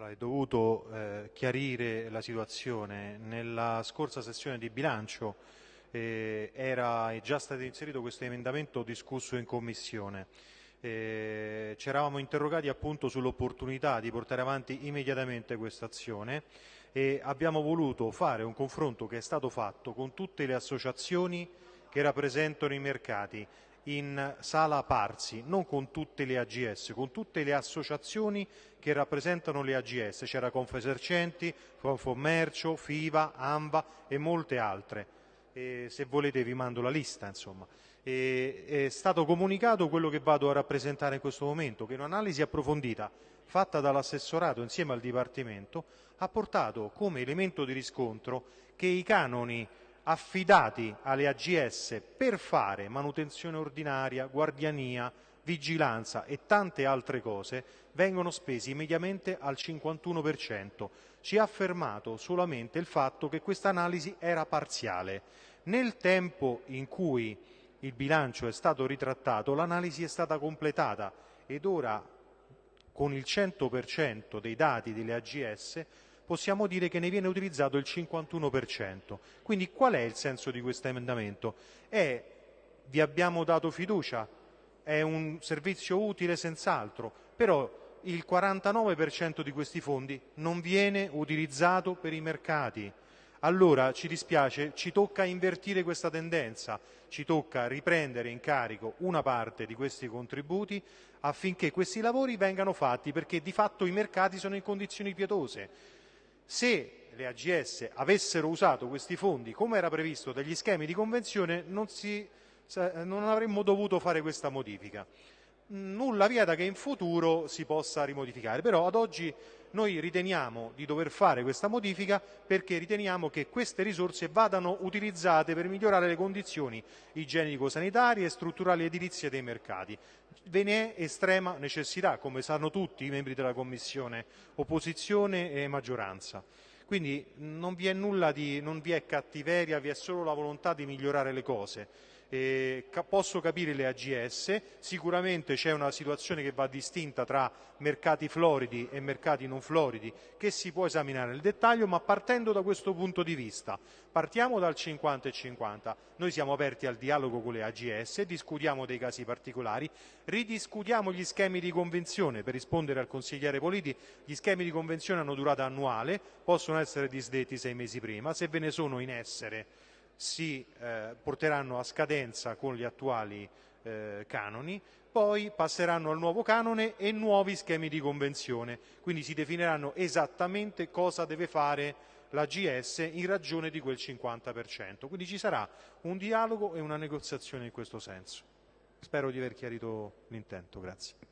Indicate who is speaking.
Speaker 1: Allora, è dovuto eh, chiarire la situazione. Nella scorsa sessione di bilancio eh, era già stato inserito questo emendamento discusso in Commissione. Eh, ci eravamo interrogati appunto sull'opportunità di portare avanti immediatamente questa azione e abbiamo voluto fare un confronto che è stato fatto con tutte le associazioni che rappresentano i mercati in sala Parsi, non con tutte le AGS, con tutte le associazioni che rappresentano le AGS, c'era Confesercenti, Confommercio, FIVA, AMVA e molte altre. E se volete vi mando la lista, insomma. E, è stato comunicato quello che vado a rappresentare in questo momento, che un'analisi approfondita fatta dall'assessorato insieme al Dipartimento ha portato come elemento di riscontro che i canoni affidati alle AGS per fare manutenzione ordinaria, guardiania, vigilanza e tante altre cose vengono spesi mediamente al 51%. Ci ha fermato solamente il fatto che questa analisi era parziale. Nel tempo in cui il bilancio è stato ritrattato, l'analisi è stata completata ed ora con il 100% dei dati delle AGS possiamo dire che ne viene utilizzato il 51%. Quindi qual è il senso di questo emendamento? È vi abbiamo dato fiducia, è un servizio utile senz'altro, però il 49% di questi fondi non viene utilizzato per i mercati. Allora ci dispiace, ci tocca invertire questa tendenza, ci tocca riprendere in carico una parte di questi contributi affinché questi lavori vengano fatti perché di fatto i mercati sono in condizioni pietose. Se le AGS avessero usato questi fondi come era previsto dagli schemi di convenzione non, si, non avremmo dovuto fare questa modifica. Nulla vieta che in futuro si possa rimodificare, però ad oggi noi riteniamo di dover fare questa modifica perché riteniamo che queste risorse vadano utilizzate per migliorare le condizioni igienico-sanitarie e strutturali edilizie dei mercati. Ve ne è estrema necessità, come sanno tutti i membri della Commissione, opposizione e maggioranza. Quindi non vi è nulla di, non vi è cattiveria, vi è solo la volontà di migliorare le cose. Eh, posso capire le AGS, sicuramente c'è una situazione che va distinta tra mercati floridi e mercati non floridi che si può esaminare nel dettaglio, ma partendo da questo punto di vista, partiamo dal 50 e 50, noi siamo aperti al dialogo con le AGS, discutiamo dei casi particolari, ridiscutiamo gli schemi di convenzione, per rispondere al consigliere Politi, gli schemi di convenzione hanno durata annuale, possono essere disdetti sei mesi prima, se ve ne sono in essere si eh, porteranno a scadenza con gli attuali eh, canoni, poi passeranno al nuovo canone e nuovi schemi di convenzione, quindi si definiranno esattamente cosa deve fare l'AGS in ragione di quel 50%. Quindi ci sarà un dialogo e una negoziazione in questo senso. Spero di aver chiarito l'intento. Grazie.